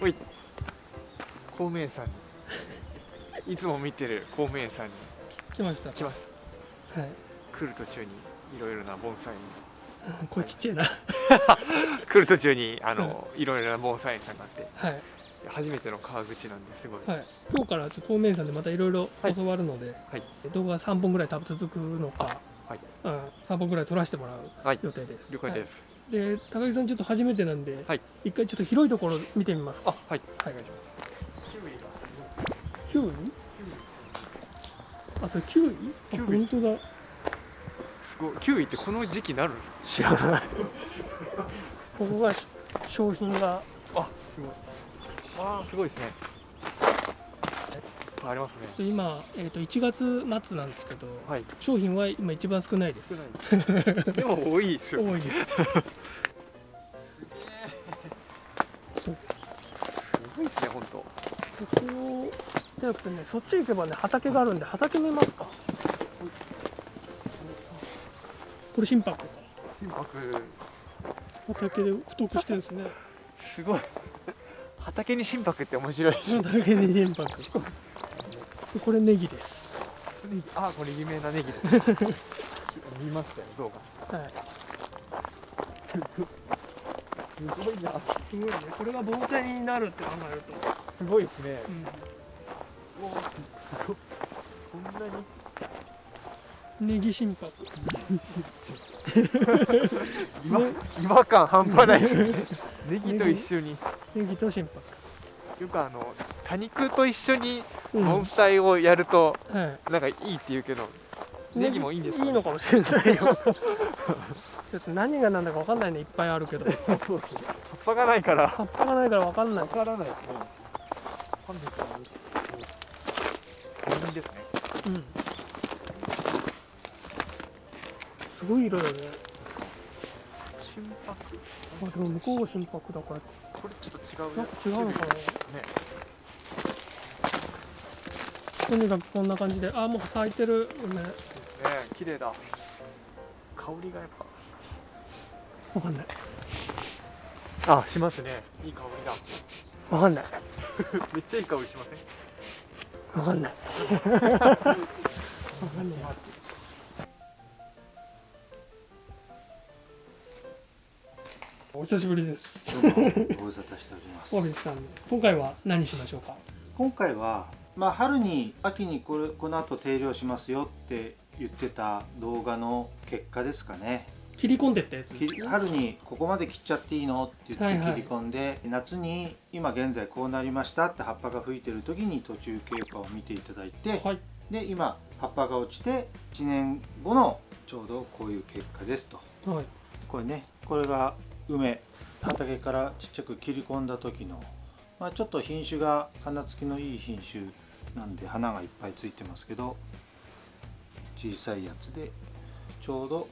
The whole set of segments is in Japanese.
おい。孔明さんに。いつも見てる孔明さんに。来ました。来ましはい。た来る途中にいろいろな盆栽に。これちっちゃいな。来る途中にあの、い。ろいろな盆栽園さんがあって。はい、初めての川口なんですごい、はい、今日からちょっと透明さんでまたいろいろはい教わるので、はい。動画3本ぐらい多分続くのか、はい。うん、3本ぐらい撮らせてもらうはい。予定です。了解です、はい。で高木さんちょっと初めてなんで、はい。一回ちょっと広いところ見てみますか。あはい。はいお願いします。キウイがキウイあそれキウイあキウイ本当だ。すごい。キウイってこの時期なる知らない。ここがし商品が。あすごい。あーすごいですねありますね。今、えー、と1月末なんですけどはい。商品は今一番少ないです。でも多いですよ。多いです。すごいですね本当ここじゃなくてねそっち行けばね畑があるんで畑見ますか。これ心拍か。心拍。畑で太くしてるんですね。すごい。畑に心拍って面白い。ですね畑で心拍でこれネギです。あこれ有名なネギです。見ましたよ動画はい。すごいな。すごいね。これが盆栽になるって考えると、すごいですね。うおーすごい。こんなに。ん、ネギ心拍今違和感半端ないですね。ネギと一緒に。ネギ。と心よくあの多肉と一緒に盆栽をやるとはい。なんかいいって言うけどネギもいいんですか、いいのかもしれないよ。ちょっと何が何だか分かんないねいっぱいあるけど。葉っぱがないから。葉っぱがないから分かんない。わからない。ですね本日は人ですねうんすごい色だね心拍あでも向こうが心拍だからこれちょっと違うなんか違うのかなねとにかくこんな感じで。あもう咲いてる梅。ね綺麗だ。香りがやっ分かんない。ぱあしますね。いい香りだ。分かんない。めっちゃいい香りしません？分かんない。分かんない。お久しぶりです。どうもご無沙汰しております。今回は何しましょうか？今回は、まあ、春に秋にこれこの後定量しますよって言ってた動画の結果ですかね。切り込んでったやつき春にここまで切っちゃっていいのって言はいはいって切り込んで、夏に今現在こうなりましたって葉っぱが吹いてる時に途中経過を見ていただいて、はい。で今葉っぱが落ちて1年後のちょうどこういう結果ですと。はい。これねこれが梅畑からちっちゃく切り込んだ時の、まあ、ちょっと品種が花つきのいい品種なんで花がいっぱいついてますけど小さいやつでちょうど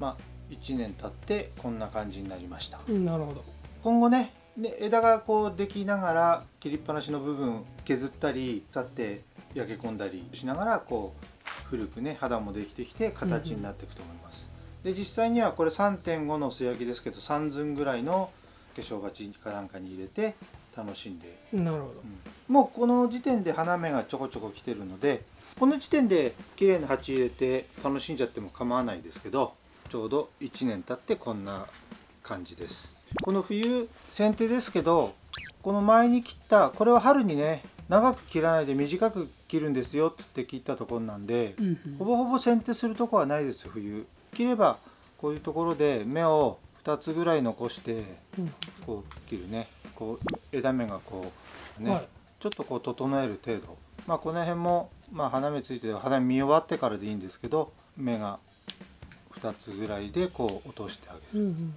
まあ1年経ってこんな感じになりました。うんなるほど。今後ねね枝がこうできながら切りっぱなしの部分削ったり腐って焼け込んだりしながらこう古くね肌もできてきて形になっていくと思います、で実際にはこれ3.5の素焼きですけど3寸ぐらいの化粧鉢かなんかに入れて楽しんで、なるほど。うんもうこの時点で花芽がちょこちょこ来てるのでこの時点で綺麗な鉢入れて楽しんじゃっても構わないですけどちょうど1年経ってこんな感じです。この冬剪定ですけどこの前に切ったこれは春にね長く切らないで短く切るんですよって切ったところなんでうんほぼほぼ剪定するとこはないです冬。切ればこういうところで芽を2つぐらい残してうん。こう切るね。こう枝芽がこうね、はいちょっとこう整える程度。まあこの辺も、まあ、花芽ついて花芽見終わってからでいいんですけど芽が2つぐらいでこう落としてあげる。うんうん。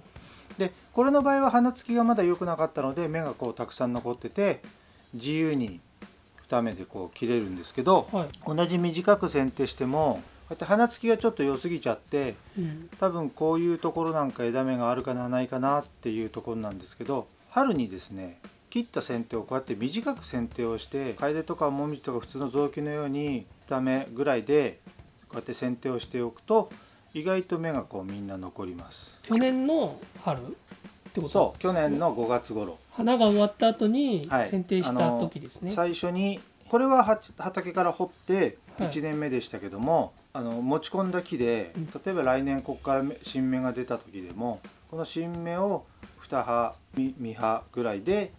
でこれの場合は花つきがまだ良くなかったので芽がこうたくさん残ってて自由に2目でこう切れるんですけどはい。同じ短く剪定してもこうやって花つきがちょっと良すぎちゃってうん。多分こういうところなんか枝芽があるかなないかなっていうところなんですけど春にですね切った剪定をこうやって短く剪定をして楓とかもみじとか普通の雑木のように2目ぐらいでこうやって剪定をしておくと意外と芽がこうみんな残ります。去年の春ってこと？そう去年の5月頃。花が終わった後にはい。剪定した時ですね、最初にこれはは畑から掘ってはい。1年目でしたけども、あの持ち込んだ木でうん。例えば来年ここから新芽が出た時でもこの新芽を2葉2葉ぐらいで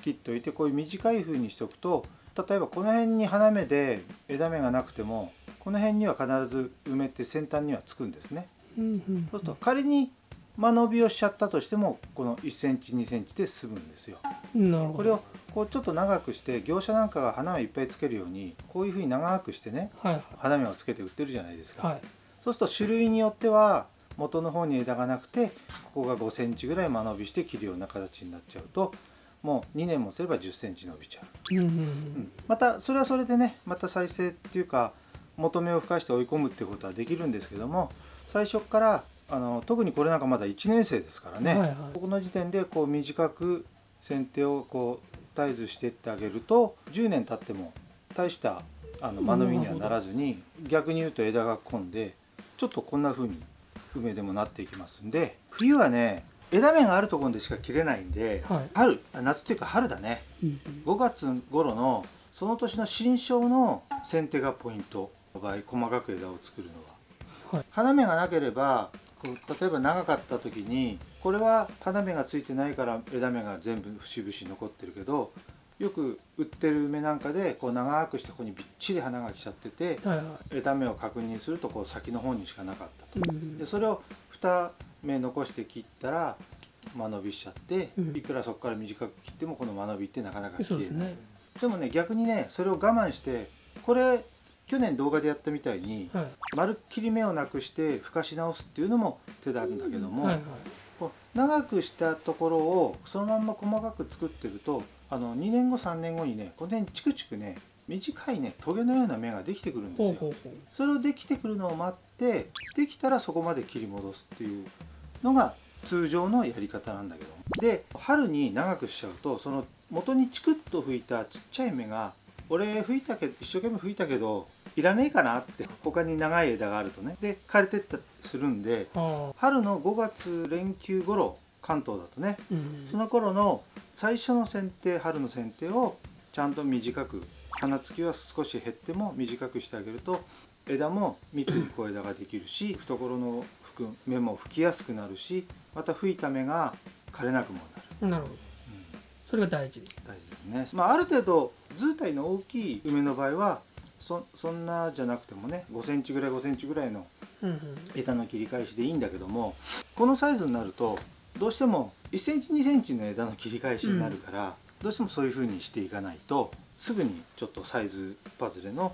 切っておいてこういう短い風にしておくと例えばこの辺に花芽で枝芽がなくてもこの辺には必ず埋めて先端にはつくんですね。うんうん。そうすると仮に間延びをしちゃったとしてもこの1センチ2センチで済むんですよ。なるほど。これをこうちょっと長くして業者なんかが花芽いっぱいつけるようにこういうふうに長くしてねはい花芽をつけて売ってるじゃないですか、はい。そうすると種類によっては元の方に枝がなくてここが5センチぐらい間延びして切るような形になっちゃうともう2年もすれば10センチ伸びちゃう、うんうんまたそれはそれでねまた再生っていうか元芽を吹かして追い込むってことはできるんですけども最初からあの特にこれなんかまだ1年生ですからね、はいはい。ここの時点でこう短く剪定をこう絶えずしていってあげると10年経っても大したあの間延びにはならずに逆に言うと枝が混んでちょっとこんな風に梅でもなっていきますんで冬はね枝芽があるところでしか切れないんで、はい。春あ夏っていうか春だね。うん5月頃のその年の新梢の剪定がポイントの場合細かく枝を作るのは、はい。花芽がなければ例えば長かった時にこれは花芽がついてないから枝芽が全部節々残ってるけどよく売ってる梅なんかでこう長くしてここにびっちり花が来ちゃっててはいはい。枝芽を確認するとこう先の方にしかなかったと。うんでそれを2芽残して切ったら間延びしちゃって、うん。いくらそこから短く切ってもこの間延びってなかなか消えない。ですねでもね逆にねそれを我慢してこれ去年動画でやったみたいに、はい。まるっきり芽をなくしてふかし直すっていうのも手なんだけども、はいはい。こう長くしたところをそのまんま細かく作ってるとあの2年後3年後にねこの辺チクチクね短いねトゲのような芽ができてくるんですよ。それをできてくるのを待ってできたらそこまで切り戻すっていうのが通常のやり方なんだけど。で春に長くしちゃうとその元にチクッと吹いたちっちゃい芽が俺吹いたけど一生懸命吹いたけどいらねえかなって他に長い枝があるとね。で枯れてったりするんで春の5月連休頃関東だとね。うんその頃の最初の剪定春の剪定をちゃんと短く花つきは少し減っても短くしてあげると枝も密に小枝ができるし懐の吹く芽も吹きやすくなるしまた吹いた芽が枯れなくもなる、なるほど。うん。それが大事。大事ですね、まあ、ある程度図体の大きい梅の場合はそそんなじゃなくてもね5センチぐらい5センチぐらいのうんうん。枝の切り返しでいいんだけどもこのサイズになるとどうしても1センチ2センチの枝の切り返しになるから、どうしてもそういう風にしていかないとすぐにちょっとサイズパズレの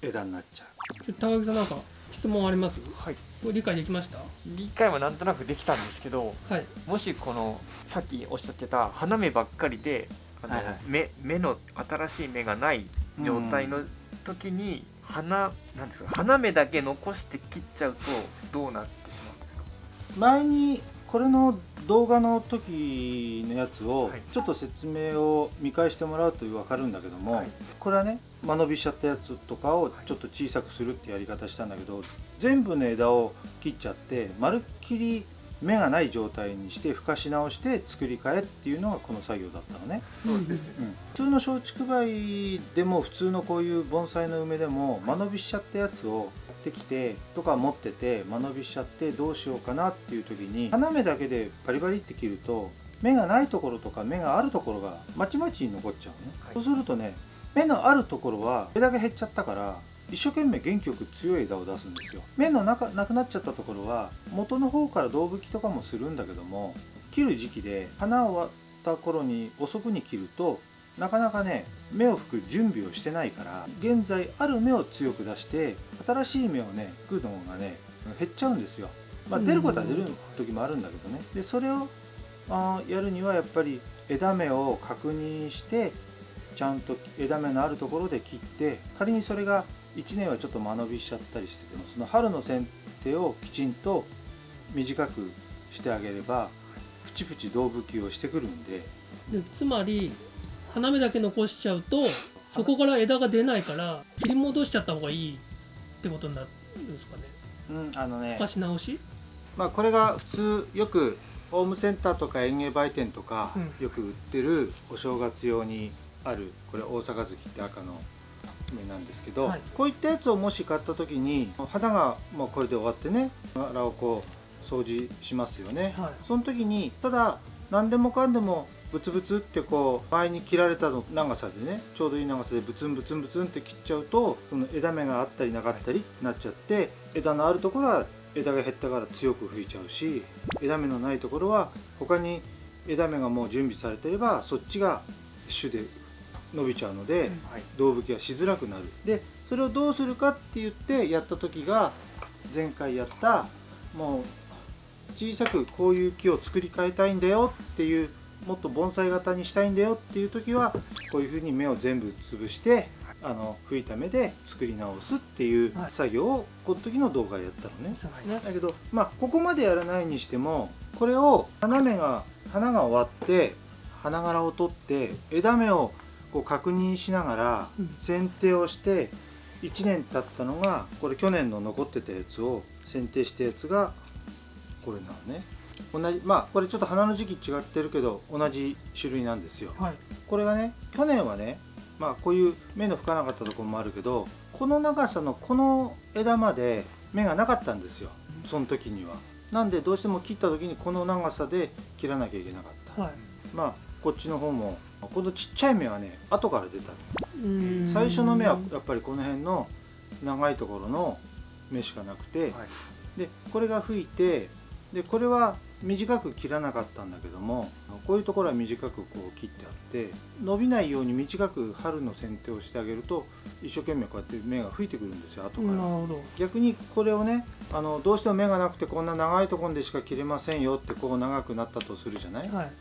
枝になっちゃう。高木さんなんか質問あります？はい理解できました？理解はなんとなくできたんですけどはい。もしこのさっきおっしゃってた花芽ばっかりであの、はいはい。芽芽の新しい芽がない状態の時に、花なんですか花芽だけ残して切っちゃうとどうなってしまうんですか？前にこれの動画の時のやつをはい。ちょっと説明を見返してもらうと分かるんだけども、はい。これはね間延びしちゃったやつとかをちょっと小さくするってやり方したんだけど全部の枝を切っちゃってまるっきり芽がない状態にしてふかし直して作り変えっていうのがこの作業だったのね、そうん、普通の松竹梅でも普通のこういう盆栽の梅でも間延びしちゃったやつを持ってきてとか持ってて間延びしちゃってどうしようかなっていう時に花芽だけでバリバリって切ると芽がないところとか芽があるところがまちまちに残っちゃうね、はい。そうするとね芽のあるところは枝が減っちゃったから一生懸命元気よく強い枝を出すんですよ。芽の中なくなっちゃったところは元の方から胴吹きとかもするんだけども切る時期で花を終わった頃に遅くに切るとなかなかね芽を吹く準備をしてないから現在ある芽を強く出して新しい芽をね吹くのがね減っちゃうんですよ、まあ、出ることは出る時もあるんだけどね。でそれをあーやるにはやっぱり枝芽を確認してちゃんと枝芽のあるところで切って仮にそれが1年はちょっと間延びしちゃったりしててもその春の剪定をきちんと短くしてあげればプチプチ胴吹きをしてくるんで。でつまり花芽だけ残しちゃうとそこから枝が出ないから切り戻しちゃった方がいいってことになるんですかね。うんあのねふかし直し？まあこれが普通よくホームセンターとか園芸売店とか、うん。よく売ってるお正月用にあるこれ大阪月って赤の芽なんですけど、はい。こういったやつをもし買った時に花がもうこれで終わってね柄をこう掃除しますよね、はい。その時にただ何でもかんでもブツブツってこう前に切られたの長さでねちょうどいい長さでブツンブツンブツンって切っちゃうとその枝芽があったりなかったりなっちゃって枝のあるところは枝が減ったから強く吹いちゃうし枝芽のないところは他に枝芽がもう準備されてればそっちが種で伸びちゃうので、胴吹きがしづらくなる。でそれをどうするかって言ってやった時が前回やったもう小さくこういう木を作り変えたいんだよっていうもっと盆栽型にしたいんだよっていう時はこういうふうに芽を全部潰してあの吹いた芽で作り直すっていうはい。作業をこの時の動画やったのね。だけどまあここまでやらないにしてもこれを花芽が花が終わって花柄を取って枝芽をこう確認しながらうん。剪定をして1年経ったのがこれ去年の残ってたやつを剪定したやつがこれなのね同じまあこれちょっと花の時期違ってるけど同じ種類なんですよ。はい。これがね去年はねまあこういう芽の吹かなかったところもあるけどこの長さのこの枝まで芽がなかったんですよその時には。なんでどうしても切った時にこの長さで切らなきゃいけなかった。はい。まあこっちの方もこのちっちゃい芽はね後から出た。うん。最初の芽はやっぱりこの辺の長いところの芽しかなくてはい。でこれが吹いてでこれは短く切らなかったんだけどもこういうところは短くこう切ってあって伸びないように短く春の剪定をしてあげると一生懸命こうやって芽が吹いてくるんですよ後から。逆にこれをねあのどうしても芽がなくてこんな長いところでしか切れませんよってこう長くなったとするじゃない？はい。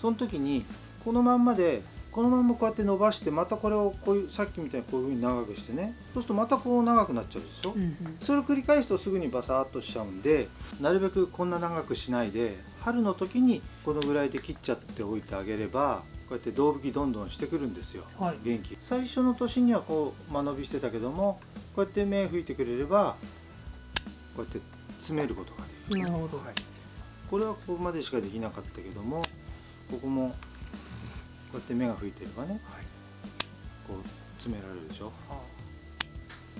その時にこのまんまでこのまんまこうやって伸ばしてまたこれをこういうさっきみたいにこういうふうに長くしてね。そうするとまたこう長くなっちゃうでしょ、うんうん。それを繰り返すとすぐにバサーっとしちゃうんでなるべくこんな長くしないで春の時にこのぐらいで切っちゃっておいてあげればこうやって胴吹きどんどんしてくるんですよ。はい。元気。最初の年にはこう間延びしてたけどもこうやって芽吹いてくれればこうやって詰めることができる。なるほど。はい。これはここまでしかできなかったけどもここもこうやって芽が吹いてればねはい。こう詰められるでしょ。は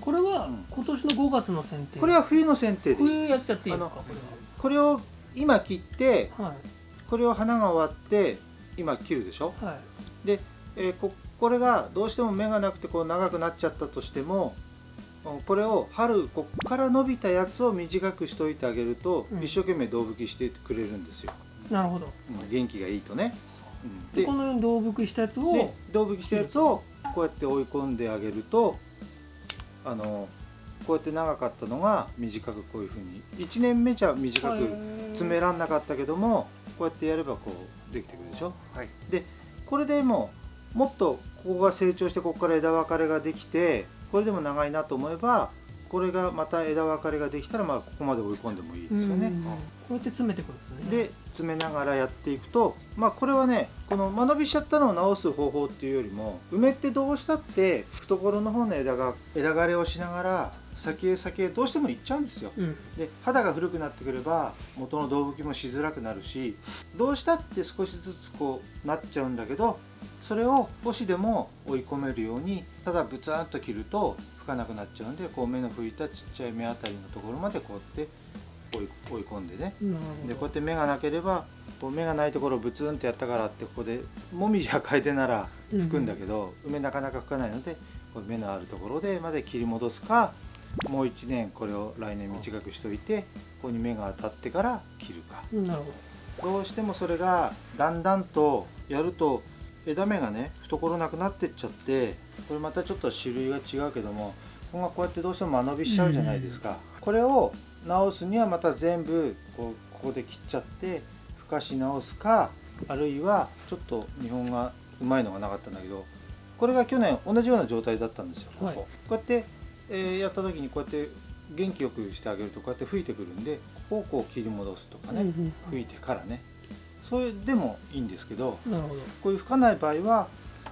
これはうん。今年の5月の剪定。これは冬の剪定で冬やっちゃっていいですか？ここれを今切ってれはこれを花が終わって今切るでしょ。はい。はいで、えーここれがどうしても芽がなくてこう長くなっちゃったとしてもうんこれを春こっから伸びたやつを短くしといてあげると、うん。一生懸命胴吹きしてくれるんですよ、なるほど。うん元気がいいとね、うんででこのように胴吹きしたやつをで胴吹きしたやつをこうやって追い込んであげるとあのこうやって長かったのが短くこういうふうに1年目じゃ短く詰めらんなかったけどもこうやってやればこうできてくるでしょ？はい。これでもうもっとここが成長してここから枝分かれができてこれでも長いなと思えばこれがまた枝分かれができたらまあここまで追い込んでもいいですよね。うんこうやって詰めてくるんですねで詰めながらやっていくとまあこれはねこの間延びしちゃったのを直す方法っていうよりも梅ってどうしたって懐の方の枝が枝枯れをしながら先へ先へどうしても行っちゃうんですよ。うんで肌が古くなってくれば元の胴吹きもしづらくなるしどうしたって少しずつこうなっちゃうんだけどそれを少しでも追い込めるようにただブツンと切ると吹かなくなっちゃうんでこう目の吹いたちっちゃい目あたりのところまでこうやって追い追い込んでね。でこうやって目がなければこう目がないところをブツンってやったからってここでもみじや楓なら吹くんだけど、梅なかなか吹かないのでこう目のあるところでまで切り戻すかもう1年これを来年短くしといてここに芽が当たってから切るか。どうしてもそれがだんだんとやると枝芽がね懐なくなってっちゃってこれまたちょっと種類が違うけどもここがこうやってどうしても間延びしちゃうじゃないですか、これを直すにはまた全部こうここで切っちゃってふかし直すかあるいはちょっと日本がうまいのがなかったんだけどこれが去年同じような状態だったんですよ、ここ。はい。こうやって、えーやった時にこうやって元気よくしてあげるとこうやって吹いてくるんでここをこう切り戻すとかど、ね、うんうん。吹いてからねそれでもいいんですけどなるほど。こういう吹かない場合は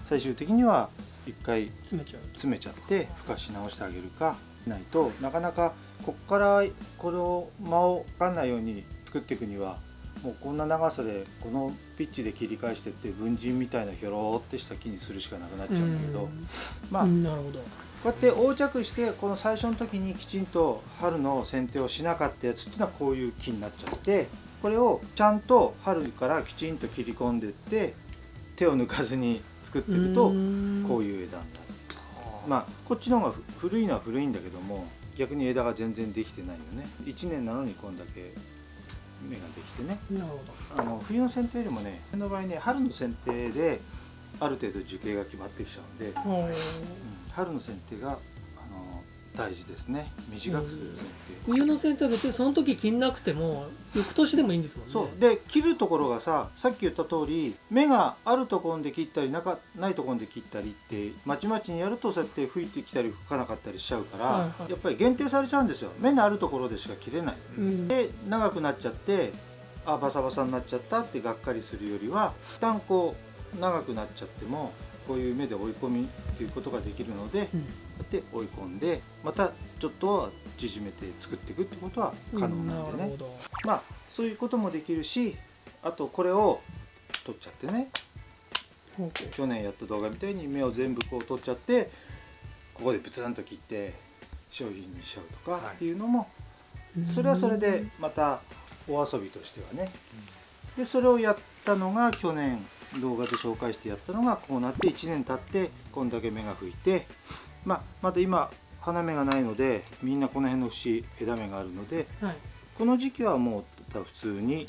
最終的には一回詰めちゃう。詰めちゃってふかし直してあげるかないとなかなかこっからこれを間をかかんないように作っていくにはもうこんな長さでこのピッチで切り返してって文人みたいなひょろってした木にするしかなくなっちゃうんだけど、まあうんなるほど。こうやって横着してこの最初の時にきちんと春の剪定をしなかったやつっていうのはこういう木になっちゃってこれをちゃんと春からきちんと切り込んでって手を抜かずに作っていくとこういう枝になる。まあこっちの方がふ古いのは古いんだけども逆に枝が全然できてないよね。1年なのにこんだけ芽ができてね。なるほあの冬の剪定よりもねこの場合ね春の剪定である程度樹形が決まってきちゃうんで、うん春の剪定が大事ですね。短くする剪定、冬の剪定は別にその時切んなくても翌年でもいいんですもんね。そう。で切るところがささっき言った通り芽があるところで切ったりなかないところで切ったりってまちまちにやるとそうやって吹いてきたり吹かなかったりしちゃうから、はいはい。やっぱり限定されちゃうんですよ。芽のあるところでしか切れない。うん。で長くなっちゃってあバサバサになっちゃったってがっかりするよりは一旦こう長くなっちゃってもこういう芽で追い込みっていうことができるので、うん。こうやって追い込んでまたちょっとは縮めて作っていくってことは可能なんでね、るほど。まあそういうこともできるしあとこれを取っちゃってね。去年やった動画みたいに芽を全部こう取っちゃってここでブツンと切って商品にしちゃうとかはい。っていうのも、それはそれでまたお遊びとしてはね。でそれをやったのが去年動画で紹介してやったのがこうなって1年経ってこんだけ芽が吹いて、まあ、まだ今花芽がないのでみんなこの辺の節枝芽があるのではい。この時期はもう普通に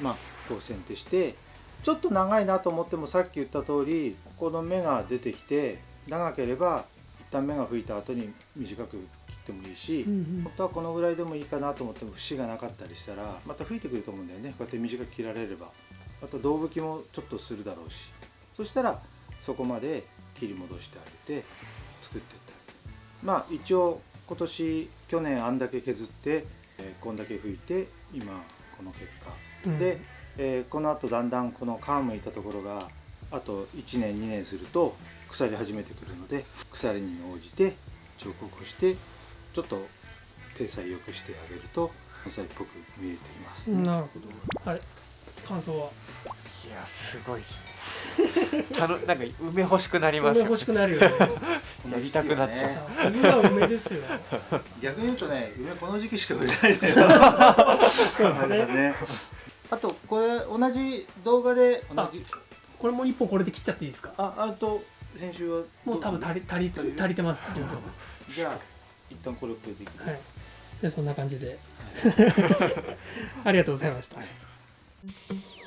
まあこう剪定してちょっと長いなと思ってもさっき言った通りこの芽が出てきて長ければ一旦芽が吹いた後に短く切ってもいいし、うんうん。本当はこのぐらいでもいいかなと思っても節がなかったりしたらまた吹いてくると思うんだよね。こうやって短く切られればまた胴吹きもちょっとするだろうし。そしたらそこまで切り戻してあげて作っていってあげるまあ一応今年去年あんだけ削って、えーこんだけ吹いて今この結果。うん。で、えーこのあとだんだんこの皮むいたところがあと1年2年すると腐り始めてくるので腐りに応じて彫刻をしてちょっと体裁良くしてあげると根菜っぽく見えています、なるほど。はい感想は。いやすごい。ですねたのなんか梅欲しくなりますよ。梅欲しくなるよね。やりたくなっちゃう。ねは梅ですよ逆に言うとね梅この時期しか売れないんだよ。そうですね。ねあとこれ同じ動画で同じこれも一本これで切っちゃっていいですか？ああと編集はもう多分足り足り足りる足りてますじゃあ一旦これこれできるはい。でそんな感じで。ありがとうございました Thank you.